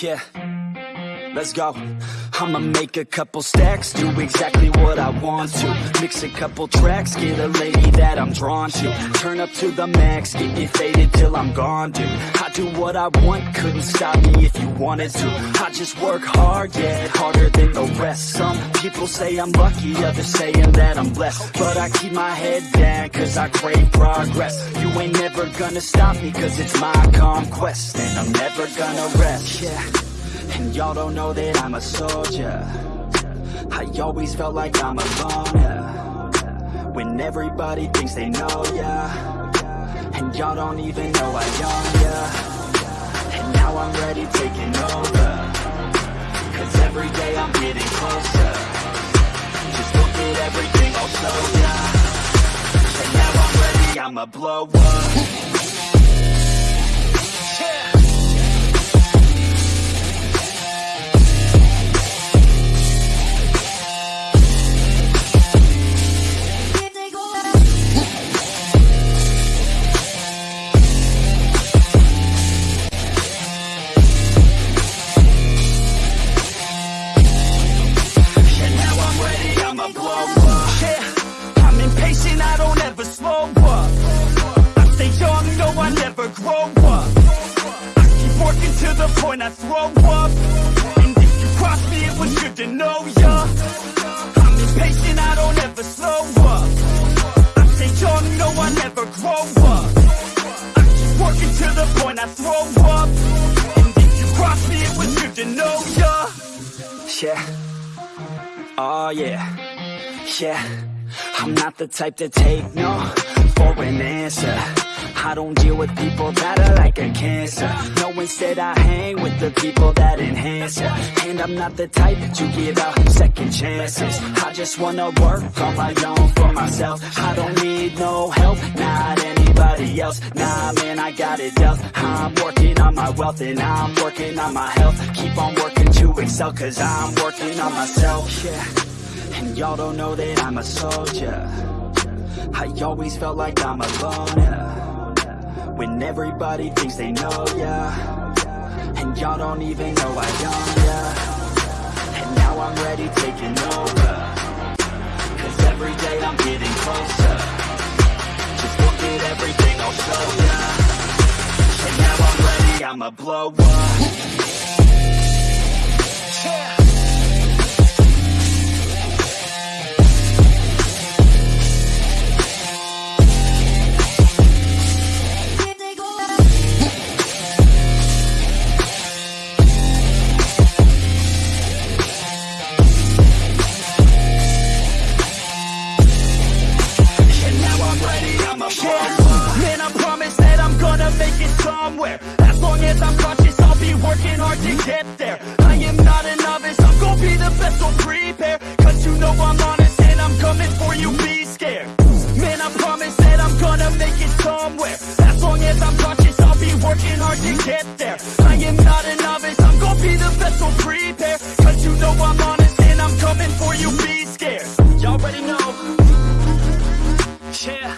Yeah, let's go. I'ma make a couple stacks, do exactly what I want to. Mix a couple tracks, get a lady that I'm drawn to. Turn up to the max, get it faded till I'm gone, dude. I do what I want, couldn't stop me if you wanted to. I just work hard, yeah, harder than the rest. Some people say I'm lucky, others saying that I'm blessed. But I keep my head down, cause I crave progress. You ain't never gonna stop me, cause it's my conquest. And I'm never gonna rest, yeah. And y'all don't know that I'm a soldier. I always felt like I'm alone, yeah. When everybody thinks they know, ya. And y'all don't even know I own, yeah And now I'm ready taking over. Cause every day I'm getting closer. Just look at everything I'll show ya And now I'm ready, I'ma blow up. And point I throw up. And if you cross me, it was good to know ya. I'm impatient, I don't ever slow up. I stay young, no, I never grow up. I keep working to the point I throw up. And if you cross me, it was good to know ya. Yeah. Oh yeah, yeah. I'm not the type to take no for an answer I don't deal with people that are like a cancer. No, instead I hang with the people that enhance ya. And I'm not the type to give out second chances. I just wanna work on my own for myself. I don't need no help, not anybody else. Nah, man, I got it dealt. I'm working on my wealth and I'm working on my health. Keep on working to excel cause I'm working on myself. Yeah, and y'all don't know that I'm a soldier. I always felt like I'm alone, yeah When everybody thinks they know, ya. And y'all don't even know I own, ya. And now I'm ready taking over. Cause every day I'm getting closer. Just look at everything I'll show ya. And now I'm ready, I'ma blow up. Yeah. Working hard to get there I am not a novice, I'm gonna be the best, so prepare Cause you know I'm honest and I'm coming for you, be scared Y'all already know yeah,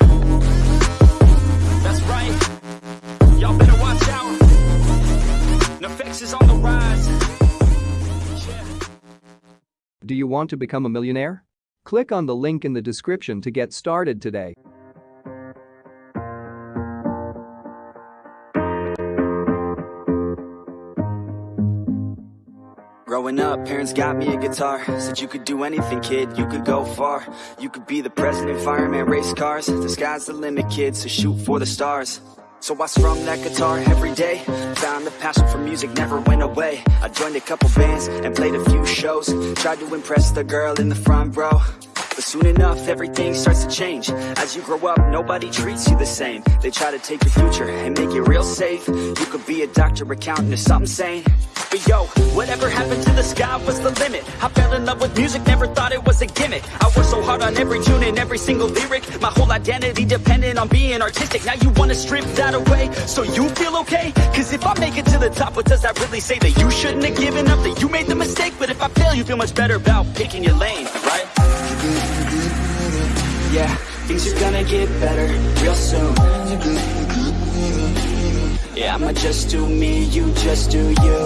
that's right. Y'all better watch out. NEFFEX is on the rise. Yeah. Do you want to become a millionaire? Click on the link in the description to get started today. Growing up, parents got me a guitar. Said you could do anything, kid, you could go far. You could be the president, fireman, race cars. The sky's the limit, kid, so shoot for the stars. So I strummed that guitar every day. Found the passion for music never went away. I joined a couple bands and played a few shows. Tried to impress the girl in the front row but soon enough, everything starts to change. As you grow up, nobody treats you the same. They try to take your future and make it real safe. You could be a doctor, accountant, or something sane. But yo, whatever happened to the sky was the limit. I fell in love with music, never thought it was a gimmick. I worked so hard on every tune and every single lyric. My whole identity depended on being artistic. Now you wanna strip that away, so you feel okay? Cause if I make it to the top, what does that really say? That you shouldn't have given up, that you made the mistake? But if I fail, you feel much better about picking your lane? Yeah, things are gonna get better real soon. Yeah, I'ma just do me, you just do you.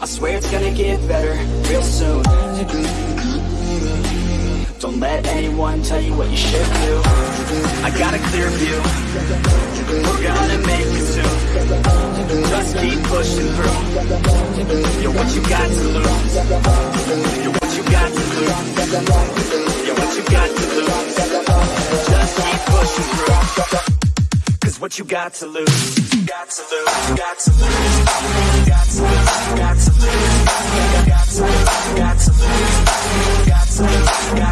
I swear it's gonna get better real soon. Don't let anyone tell you what you should do. I got a clear view. We're gonna make it soon. Just keep pushing through. You're what you got to lose? You're what you got to lose you got to lose Just keep pushing through Cause what you got to lose Got to lose, got to lose Got to lose, got to lose Got to lose, got to lose Got to lose